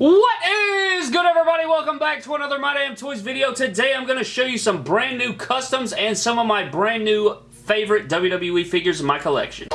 What is good everybody? Welcome back to another My Damn Toys video. Today I'm going to show you some brand new customs and some of my brand new favorite WWE figures in my collection.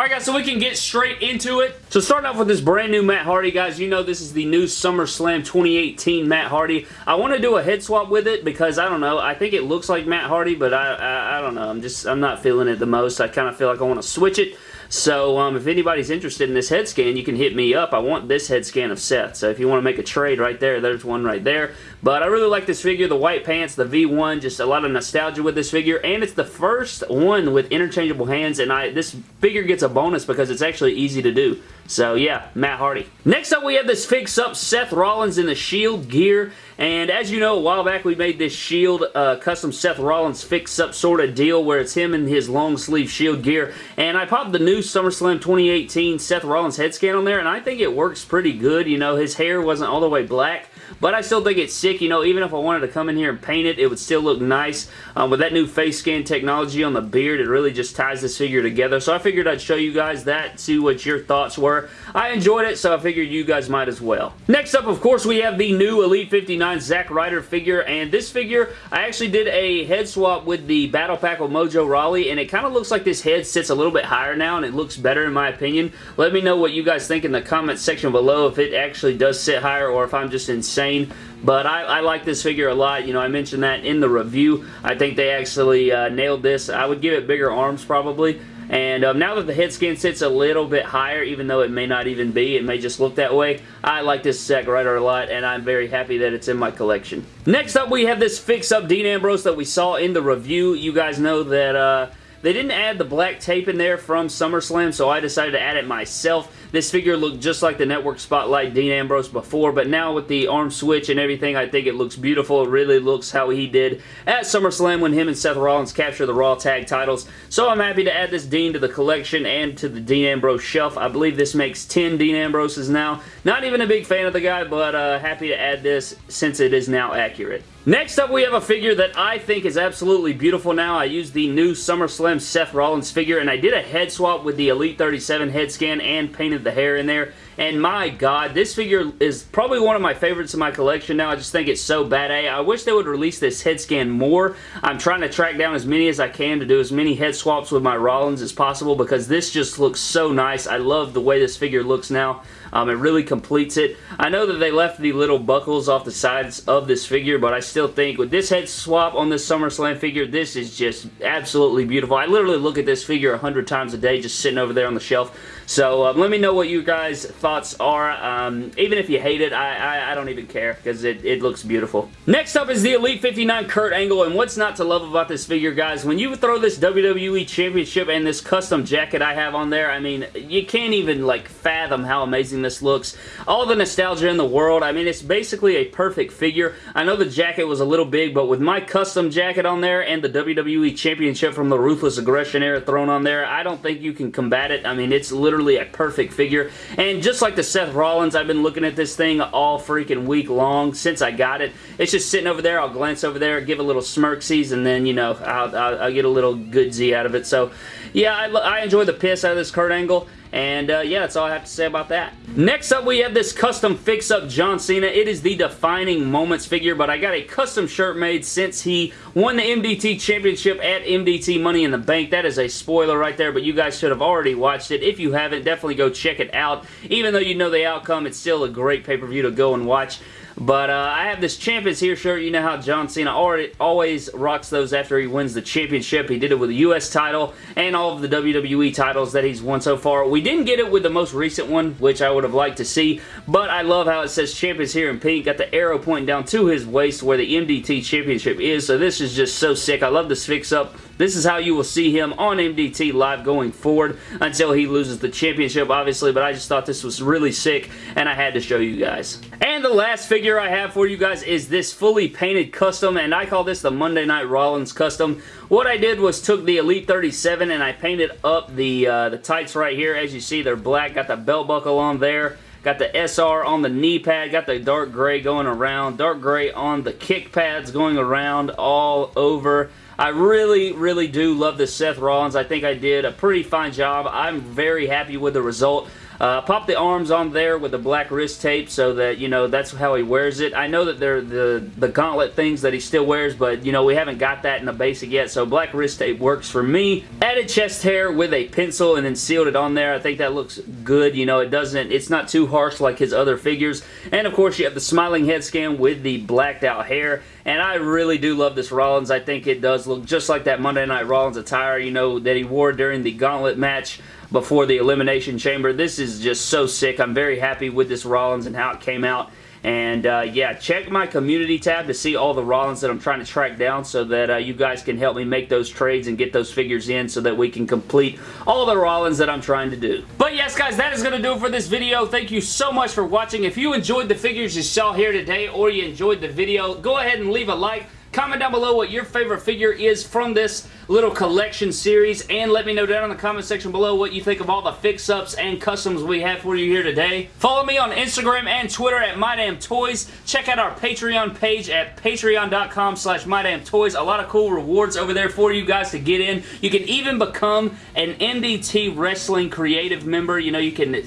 Alright guys, so we can get straight into it. So starting off with this brand new Matt Hardy, guys, you know this is the new SummerSlam 2018 Matt Hardy. I want to do a head swap with it because, I don't know, I think it looks like Matt Hardy, but I, I, I don't know, I'm just, I'm not feeling it the most. I kind of feel like I want to switch it. So um, if anybody's interested in this head scan, you can hit me up. I want this head scan of Seth. So if you want to make a trade right there, there's one right there. But I really like this figure, the white pants, the V1, just a lot of nostalgia with this figure. And it's the first one with interchangeable hands. And I this figure gets a bonus because it's actually easy to do. So yeah, Matt Hardy. Next up we have this fix-up Seth Rollins in the Shield gear. And as you know, a while back we made this Shield uh, custom Seth Rollins fix-up sort of deal where it's him in his long sleeve Shield gear. And I popped the new SummerSlam 2018 Seth Rollins head scan on there and I think it works pretty good. You know, his hair wasn't all the way black but I still think it's sick. You know, even if I wanted to come in here and paint it, it would still look nice. Um, with that new face scan technology on the beard, it really just ties this figure together. So I figured I'd show you guys that, see what your thoughts were. I enjoyed it, so I figured you guys might as well. Next up, of course, we have the new Elite 59 Zack Ryder figure, and this figure, I actually did a head swap with the Battle Pack of Mojo Rawley, and it kind of looks like this head sits a little bit higher now, and it looks better in my opinion. Let me know what you guys think in the comment section below if it actually does sit higher or if I'm just insane. But I, I, like this figure a lot. You know, I mentioned that in the review. I think they actually uh, nailed this. I would give it bigger arms probably. And um, now that the head scan sits a little bit higher, even though it may not even be, it may just look that way, I like this Zack Ryder a lot, and I'm very happy that it's in my collection. Next up, we have this fix-up Dean Ambrose that we saw in the review. You guys know that... Uh, they didn't add the black tape in there from SummerSlam, so I decided to add it myself. This figure looked just like the Network Spotlight Dean Ambrose before, but now with the arm switch and everything, I think it looks beautiful. It really looks how he did at SummerSlam when him and Seth Rollins captured the Raw Tag titles. So I'm happy to add this Dean to the collection and to the Dean Ambrose shelf. I believe this makes 10 Dean Ambroses now. Not even a big fan of the guy, but uh, happy to add this since it is now accurate. Next up, we have a figure that I think is absolutely beautiful now. I used the new SummerSlam Seth Rollins figure, and I did a head swap with the Elite 37 head scan and painted the hair in there. And my god, this figure is probably one of my favorites in my collection now. I just think it's so bad. I wish they would release this head scan more. I'm trying to track down as many as I can to do as many head swaps with my Rollins as possible because this just looks so nice. I love the way this figure looks now. Um, it really completes it. I know that they left the little buckles off the sides of this figure, but I still think with this head swap on this SummerSlam figure, this is just absolutely beautiful. I literally look at this figure a hundred times a day just sitting over there on the shelf. So um, let me know what you guys' thoughts are. Um, even if you hate it, I, I, I don't even care because it, it looks beautiful. Next up is the Elite 59 Kurt Angle, and what's not to love about this figure, guys? When you throw this WWE Championship and this custom jacket I have on there, I mean, you can't even like fathom how amazing amazing this looks. All the nostalgia in the world. I mean, it's basically a perfect figure. I know the jacket was a little big, but with my custom jacket on there and the WWE Championship from the Ruthless Aggression era thrown on there, I don't think you can combat it. I mean, it's literally a perfect figure. And just like the Seth Rollins, I've been looking at this thing all freaking week long since I got it. It's just sitting over there. I'll glance over there, give a little smirksies, and then, you know, I'll, I'll, I'll get a little goodsy out of it. So, yeah, I, I enjoy the piss out of this Kurt Angle. And uh, yeah, that's all I have to say about that. Next up, we have this custom fix-up John Cena. It is the Defining Moments figure, but I got a custom shirt made since he won the MDT Championship at MDT Money in the Bank. That is a spoiler right there, but you guys should have already watched it. If you haven't, definitely go check it out. Even though you know the outcome, it's still a great pay-per-view to go and watch. But uh, I have this Champ Is Here shirt. You know how John Cena always rocks those after he wins the championship. He did it with the U.S. title and all of the WWE titles that he's won so far. We didn't get it with the most recent one, which I would have liked to see, but I love how it says Champ Is Here in pink. Got the arrow pointing down to his waist where the MDT Championship is, so this is just so sick. I love this fix-up. This is how you will see him on MDT live going forward until he loses the championship, obviously, but I just thought this was really sick, and I had to show you guys. And the last figure I have for you guys is this fully painted custom, and I call this the Monday Night Rollins custom. What I did was took the Elite 37 and I painted up the, uh, the tights right here. As you see, they're black. Got the belt buckle on there. Got the SR on the knee pad. Got the dark gray going around. Dark gray on the kick pads going around all over. I really, really do love this Seth Rollins. I think I did a pretty fine job. I'm very happy with the result. Uh, pop the arms on there with the black wrist tape so that, you know, that's how he wears it. I know that they're the, the gauntlet things that he still wears, but, you know, we haven't got that in the basic yet, so black wrist tape works for me. Added chest hair with a pencil and then sealed it on there. I think that looks good. You know, it doesn't, it's not too harsh like his other figures. And, of course, you have the smiling head scan with the blacked out hair. And I really do love this Rollins. I think it does look just like that Monday Night Rollins attire, you know, that he wore during the Gauntlet match before the Elimination Chamber. This is just so sick. I'm very happy with this Rollins and how it came out. And uh, yeah, check my community tab to see all the Rollins that I'm trying to track down so that uh, you guys can help me make those trades and get those figures in so that we can complete all the Rollins that I'm trying to do. But yes, guys, that is going to do it for this video. Thank you so much for watching. If you enjoyed the figures you saw here today or you enjoyed the video, go ahead and leave a like. Comment down below what your favorite figure is from this little collection series and let me know down in the comment section below what you think of all the fix-ups and customs we have for you here today. Follow me on Instagram and Twitter at MyDamnToys. Check out our Patreon page at patreon.com slash MyDamnToys. A lot of cool rewards over there for you guys to get in. You can even become an MDT Wrestling Creative member. You know, you can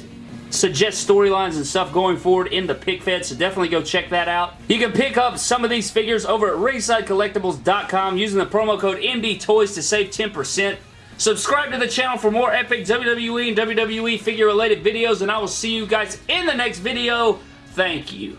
suggest storylines and stuff going forward in the pick fed, so definitely go check that out. You can pick up some of these figures over at ringsidecollectibles.com using the promo code MDTOYS to save 10%. Subscribe to the channel for more epic WWE and WWE figure related videos, and I will see you guys in the next video. Thank you.